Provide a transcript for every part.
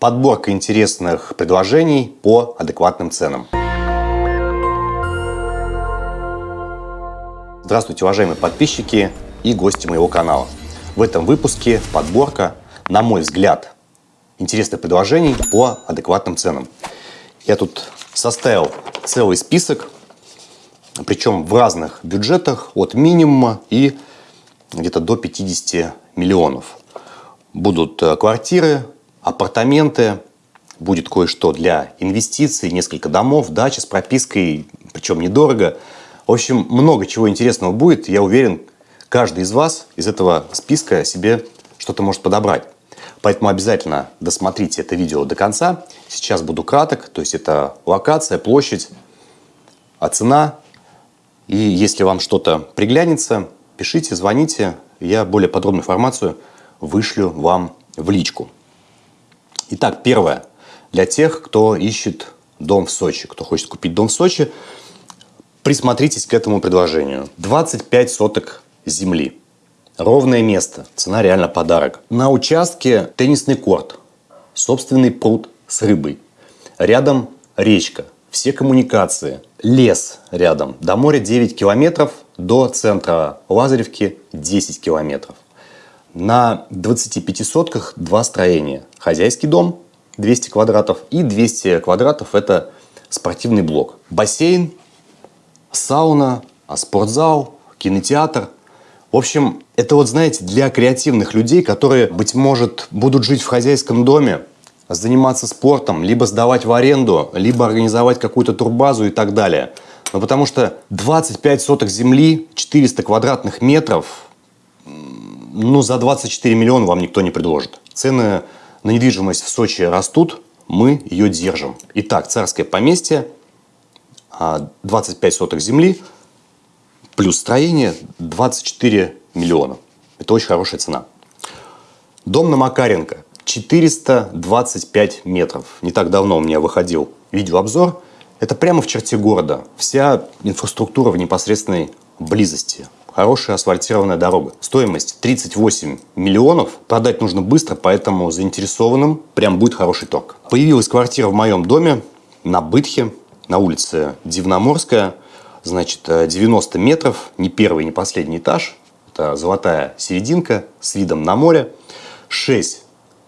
Подборка интересных предложений по адекватным ценам. Здравствуйте, уважаемые подписчики и гости моего канала. В этом выпуске подборка, на мой взгляд, интересных предложений по адекватным ценам. Я тут составил целый список, причем в разных бюджетах, от минимума и где-то до 50 миллионов. Будут э, квартиры, апартаменты, будет кое-что для инвестиций, несколько домов, дача с пропиской, причем недорого. В общем, много чего интересного будет. Я уверен, каждый из вас из этого списка себе что-то может подобрать. Поэтому обязательно досмотрите это видео до конца. Сейчас буду краток, то есть это локация, площадь, а цена. И если вам что-то приглянется, пишите, звоните. Я более подробную информацию вышлю вам в личку. Итак, первое. Для тех, кто ищет дом в Сочи, кто хочет купить дом в Сочи, присмотритесь к этому предложению. 25 соток земли. Ровное место. Цена реально подарок. На участке теннисный корт. Собственный пруд с рыбой. Рядом речка. Все коммуникации. Лес рядом. До моря 9 километров. До центра Лазаревки 10 километров. На 25 сотках два строения. Хозяйский дом 200 квадратов и 200 квадратов это спортивный блок. Бассейн, сауна, спортзал, кинотеатр. В общем, это вот, знаете, для креативных людей, которые, быть может, будут жить в хозяйском доме, заниматься спортом, либо сдавать в аренду, либо организовать какую-то турбазу и так далее. Но потому что 25 соток земли, 400 квадратных метров, ну, за 24 миллиона вам никто не предложит. Цены на недвижимость в Сочи растут, мы ее держим. Итак, царское поместье, 25 а, соток земли, плюс строение 24 миллиона. Это очень хорошая цена. Дом на Макаренко 425 метров. Не так давно у меня выходил видеообзор. Это прямо в черте города. Вся инфраструктура в непосредственной близости хорошая асфальтированная дорога. Стоимость 38 миллионов. Продать нужно быстро, поэтому заинтересованным прям будет хороший торг. Появилась квартира в моем доме на Бытхе, на улице Дивноморская. Значит, 90 метров, не первый, не последний этаж. Это золотая серединка с видом на море. 6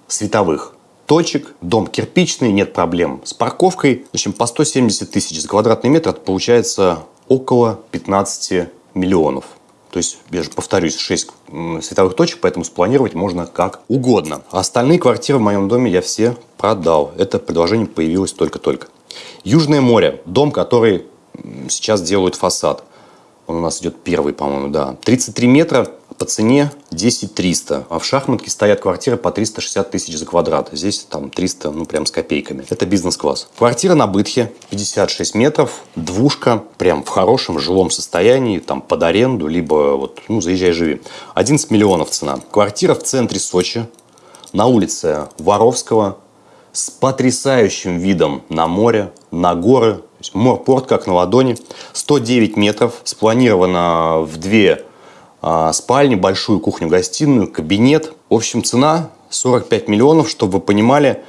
световых точек, дом кирпичный, нет проблем с парковкой. В общем, по 170 тысяч за квадратный метр это получается около 15 миллионов. То есть, я же повторюсь, 6 световых точек, поэтому спланировать можно как угодно. Остальные квартиры в моем доме я все продал. Это предложение появилось только-только. Южное море. Дом, который сейчас делают фасад. Он у нас идет первый, по-моему, да. 33 метра по цене 10 300. А в шахматке стоят квартиры по 360 тысяч за квадрат. Здесь там 300, ну прям с копейками. Это бизнес-класс. Квартира на Бытхе 56 метров, двушка, прям в хорошем жилом состоянии, там под аренду, либо вот, ну, заезжай, живи. 11 миллионов цена. Квартира в центре Сочи, на улице Воровского, с потрясающим видом на море, на горы. Морпорт как на ладони. 109 метров, спланировано в две спальни, большую кухню-гостиную, кабинет. В общем, цена 45 миллионов, чтобы вы понимали,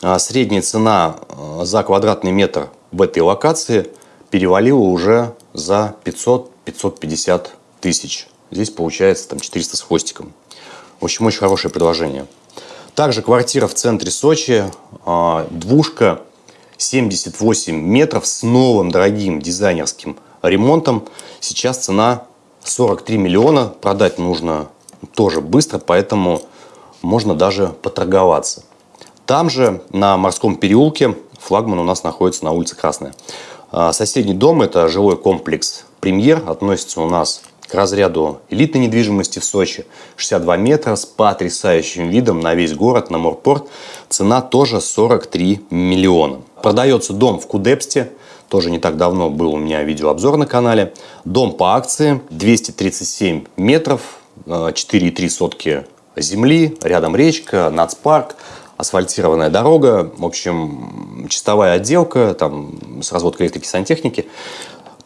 а, средняя цена а, за квадратный метр в этой локации перевалила уже за 500-550 тысяч. Здесь получается там 400 с хвостиком. В общем, очень хорошее предложение. Также квартира в центре Сочи, двушка, 78 метров с новым дорогим дизайнерским ремонтом. Сейчас цена 43 миллиона продать нужно тоже быстро, поэтому можно даже поторговаться. Там же, на Морском переулке, флагман у нас находится на улице Красная. А, соседний дом – это жилой комплекс «Премьер», относится у нас к разряду элитной недвижимости в Сочи. 62 метра с потрясающим видом на весь город, на морпорт. Цена тоже 43 миллиона. Продается дом в Кудепсте, тоже не так давно был у меня видеообзор на канале. Дом по акции, 237 метров, 4,3 э, сотки земли, рядом речка, нацпарк, асфальтированная дорога, в общем, чистовая отделка, там, с разводкой электрики сантехники.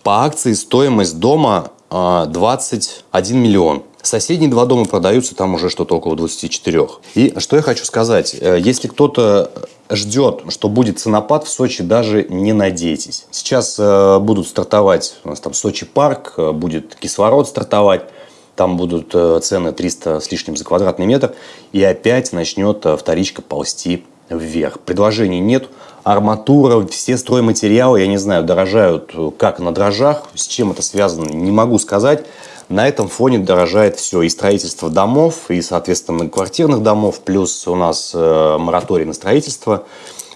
По акции стоимость дома 21 э, миллион. Соседние два дома продаются, там уже что-то около 24. И что я хочу сказать. Э, если кто-то ждет, что будет ценопад в Сочи, даже не надейтесь. Сейчас э, будут стартовать, у нас там Сочи парк, э, будет кислород стартовать, там будут э, цены 300 с лишним за квадратный метр, и опять начнет вторичка ползти вверх. Предложений нет, арматура, все стройматериалы, я не знаю, дорожают как на дрожжах, с чем это связано, не могу сказать. На этом фоне дорожает все, и строительство домов, и, соответственно, квартирных домов, плюс у нас э, мораторий на строительство.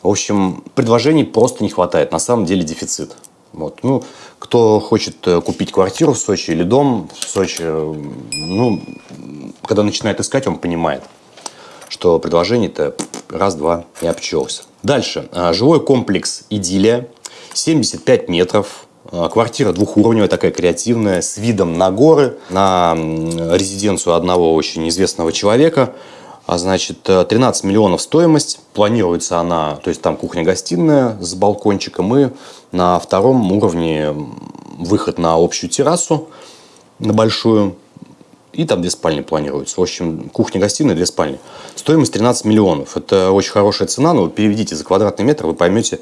В общем, предложений просто не хватает, на самом деле дефицит. Вот. Ну, кто хочет э, купить квартиру в Сочи или дом в Сочи, э, ну, когда начинает искать, он понимает, что предложение-то раз-два и обчелся. Дальше. А, жилой комплекс «Идиллия». 75 метров. А, квартира двухуровневая, такая креативная, с видом на горы, на резиденцию одного очень известного человека. А значит, 13 э, миллионов стоимость. Планируется она, то есть там кухня-гостиная с балкончиком и на втором уровне выход на общую террасу, на большую. И там две спальни планируются. В общем, кухня-гостиная, две спальни. Стоимость 13 миллионов. Это очень хорошая цена, но переведите за квадратный метр, вы поймете,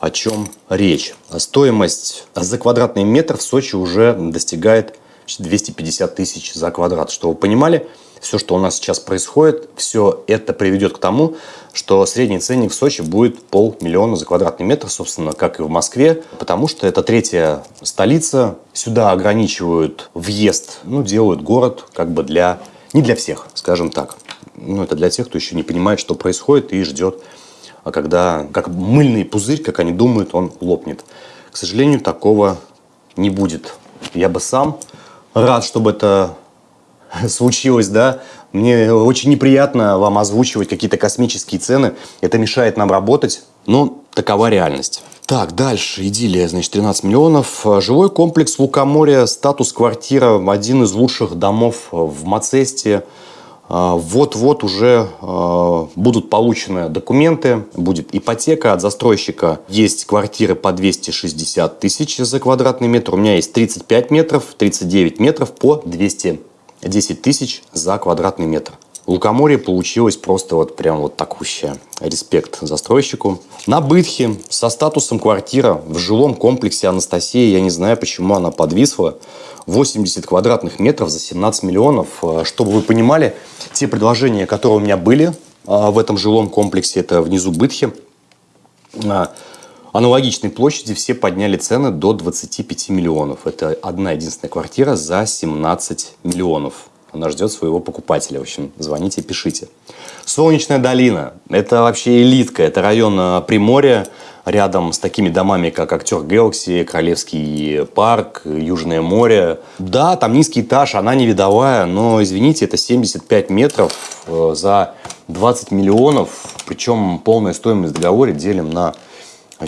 о чем речь. Стоимость за квадратный метр в Сочи уже достигает 250 тысяч за квадрат. Что вы понимали, все, что у нас сейчас происходит, все это приведет к тому, что средний ценник в Сочи будет полмиллиона за квадратный метр, собственно, как и в Москве, потому что это третья столица. Сюда ограничивают въезд, ну, делают город как бы для... Не для всех, скажем так. Ну, это для тех, кто еще не понимает, что происходит и ждет, а когда, как мыльный пузырь, как они думают, он лопнет. К сожалению, такого не будет. Я бы сам рад, чтобы это случилось, да, мне очень неприятно вам озвучивать какие-то космические цены. Это мешает нам работать, но такова реальность. Так, дальше. Идиллия, значит, 13 миллионов. Жилой комплекс Лукоморья, статус квартира, один из лучших домов в Мацесте. А, вот-вот уже а, будут получены документы, будет ипотека от застройщика. Есть квартиры по 260 тысяч за квадратный метр. У меня есть 35 метров, 39 метров по 200 10 тысяч за квадратный метр. Лукоморье получилось просто вот прям вот такущее. Респект застройщику. На Бытхе со статусом квартира в жилом комплексе Анастасия, я не знаю, почему она подвисла. 80 квадратных метров за 17 миллионов. Э, чтобы вы понимали, те предложения, которые у меня были э, в этом жилом комплексе, это внизу Бытхе, э, аналогичной площади все подняли цены до 25 миллионов. Это одна единственная квартира за 17 миллионов. Она ждет своего покупателя. В общем, звоните, пишите. Солнечная долина. Это вообще элитка. Это район э, Приморья, рядом с такими домами, как Актер Galaxy, Королевский парк, Южное море. Да, там низкий этаж, она не видовая, но, извините, это 75 метров э, за 20 миллионов. Причем полная стоимость договора делим на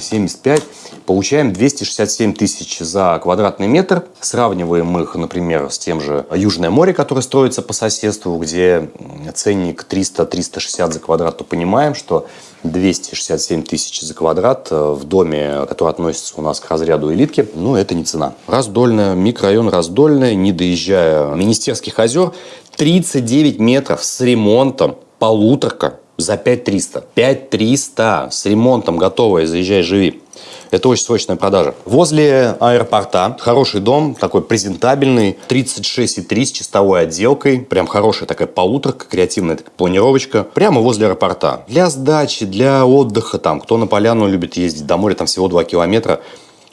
75, получаем 267 тысяч за квадратный метр. Сравниваем их, например, с тем же Южное море, которое строится по соседству, где ценник 300-360 за квадрат, то понимаем, что 267 тысяч за квадрат э, в доме, который относится у нас к разряду элитки, ну, это не цена. Раздольная, микрорайон Раздольная, не доезжая Министерских озер, 39 метров с ремонтом, полуторка, за 5300. 5300 с ремонтом готовая, заезжай, живи. Это очень срочная продажа. Возле аэропорта хороший дом, такой презентабельный, 36,3 с чистовой отделкой. Прям хорошая такая полуторка, креативная такая планировочка. Прямо возле аэропорта. Для сдачи, для отдыха, там, кто на поляну любит ездить, до моря там всего 2 километра.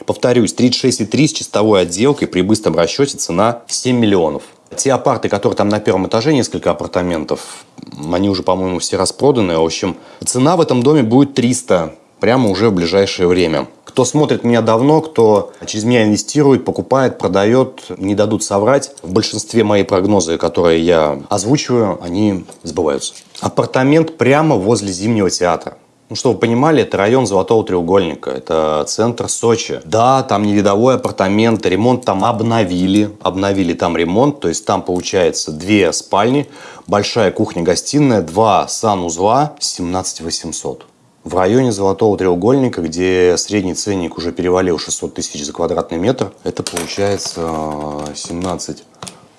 Повторюсь, 36,3 с чистовой отделкой при быстром расчете цена 7 миллионов. Те апарты, которые там на первом этаже, несколько апартаментов, они уже, по-моему, все распроданы. В общем, цена в этом доме будет 300 прямо уже в ближайшее время. Кто смотрит меня давно, кто через меня инвестирует, покупает, продает, не дадут соврать. В большинстве мои прогнозы, которые я озвучиваю, они сбываются. Апартамент прямо возле Зимнего театра. Ну, чтобы вы понимали, это район Золотого треугольника, это центр Сочи. Да, там не видовой апартамент, ремонт там обновили, обновили там ремонт, то есть там получается две спальни, большая кухня-гостиная, два санузла, 17 800. В районе Золотого треугольника, где средний ценник уже перевалил 600 тысяч за квадратный метр, это получается 17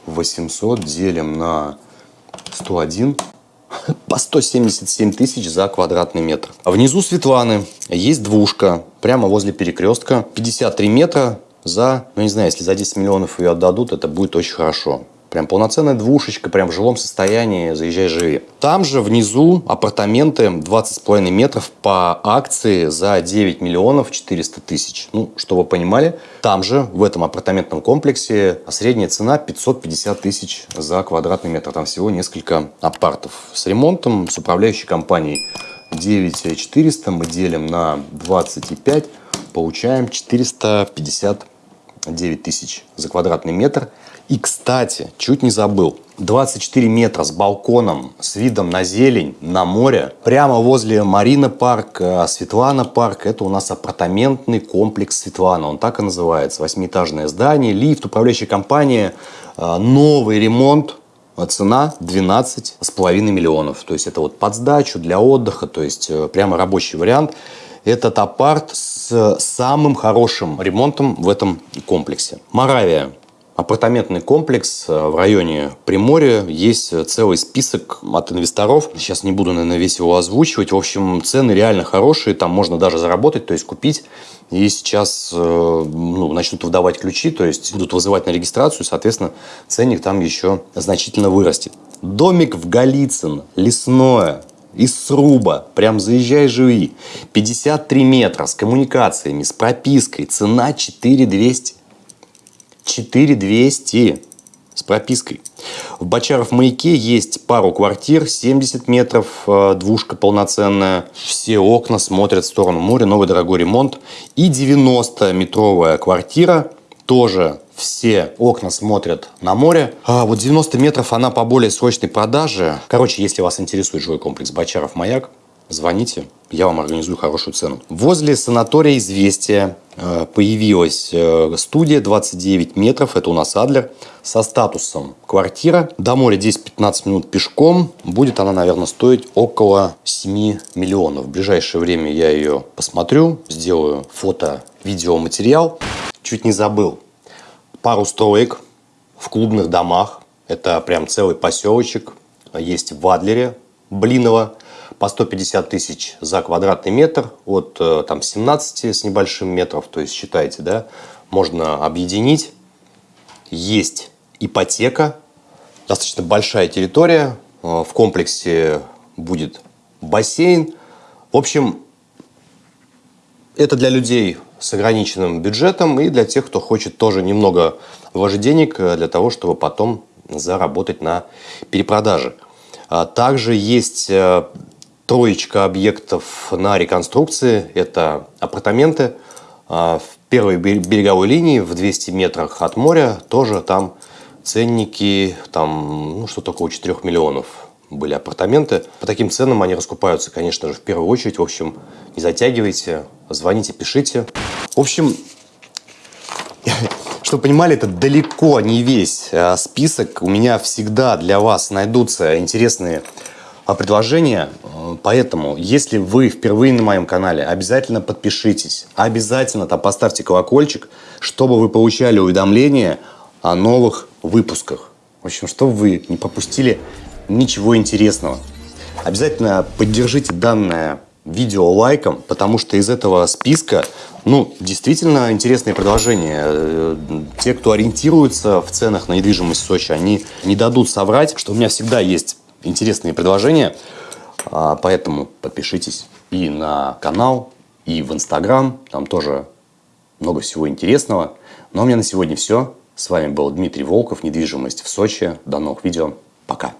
800 делим на 101 по 177 тысяч за квадратный метр. А внизу Светланы есть двушка, прямо возле перекрестка. 53 метра за, ну не знаю, если за 10 миллионов ее отдадут, это будет очень хорошо. Прям полноценная двушечка, прям в жилом состоянии, заезжай, живи. Там же внизу апартаменты 20,5 метров по акции за 9 миллионов 400 тысяч. Ну, что вы понимали, там же, в этом апартаментном комплексе, средняя цена 550 тысяч за квадратный метр. Там всего несколько апартов с ремонтом, с управляющей компанией. 9400 мы делим на 25, получаем 459 тысяч за квадратный метр. И, кстати, чуть не забыл, 24 метра с балконом, с видом на зелень, на море, прямо возле Марина парк, э, Светлана парк. Это у нас апартаментный комплекс Светлана, он так и называется. Восьмиэтажное здание, лифт, управляющая компания, э, новый ремонт, цена 12,5 миллионов. То есть это вот под сдачу для отдыха, то есть э, прямо рабочий вариант. Этот апарт с самым хорошим ремонтом в этом комплексе. Моравия апартаментный комплекс э, в районе Приморья. Есть э, целый список от инвесторов. Сейчас не буду, наверное, весь его озвучивать. В общем, цены реально хорошие. Там можно даже заработать, то есть купить. И сейчас э, ну, начнут выдавать ключи, то есть будут вызывать на регистрацию. Соответственно, ценник там еще значительно вырастет. Домик в Голицын, лесное, из сруба, прям заезжай, живи. 53 метра с коммуникациями, с пропиской, цена 4200. 4200 с пропиской. В Бочаров маяке есть пару квартир, 70 метров, э, двушка полноценная. Все окна смотрят в сторону моря, новый дорогой ремонт. И 90-метровая квартира, тоже все окна смотрят на море. А вот 90 метров она по более срочной продаже. Короче, если вас интересует жилой комплекс Бочаров маяк, звоните, я вам организую хорошую цену. Возле санатория «Известия» э, появилась э, студия 29 метров, это у нас Адлер, со статусом квартира. До моря 10-15 минут пешком. Будет она, наверное, стоить около 7 миллионов. В ближайшее время я ее посмотрю, сделаю фото, видео, материал. Чуть не забыл. Пару строек в клубных домах. Это прям целый поселочек. Есть в Адлере, Блиново по 150 тысяч за квадратный метр от э, там, 17 с небольшим метров, то есть считайте, да, можно объединить. Есть ипотека, достаточно большая территория, э, в комплексе будет бассейн. В общем, это для людей с ограниченным бюджетом и для тех, кто хочет тоже немного вложить денег э, для того, чтобы потом заработать на перепродаже. А также есть троечка объектов на реконструкции. Это апартаменты а, в первой береговой линии в 200 метрах от моря. Тоже там ценники, там ну, что-то около 4 миллионов были апартаменты. По таким ценам они раскупаются, конечно же, в первую очередь. В общем, не затягивайте, звоните, пишите. В общем, чтобы понимали, это далеко не весь а, список. У меня всегда для вас найдутся интересные предложения. Поэтому, если вы впервые на моем канале, обязательно подпишитесь. Обязательно там поставьте колокольчик, чтобы вы получали уведомления о новых выпусках. В общем, чтобы вы не пропустили ничего интересного. Обязательно поддержите данное видео лайком, потому что из этого списка, ну, действительно интересные предложения. Э, те, кто ориентируется в ценах на недвижимость в Сочи, они не дадут соврать, что у меня всегда есть интересные предложения. А, поэтому подпишитесь и на канал, и в Инстаграм. Там тоже много всего интересного. Ну а у меня на сегодня все. С вами был Дмитрий Волков, недвижимость в Сочи. До новых видео. Пока.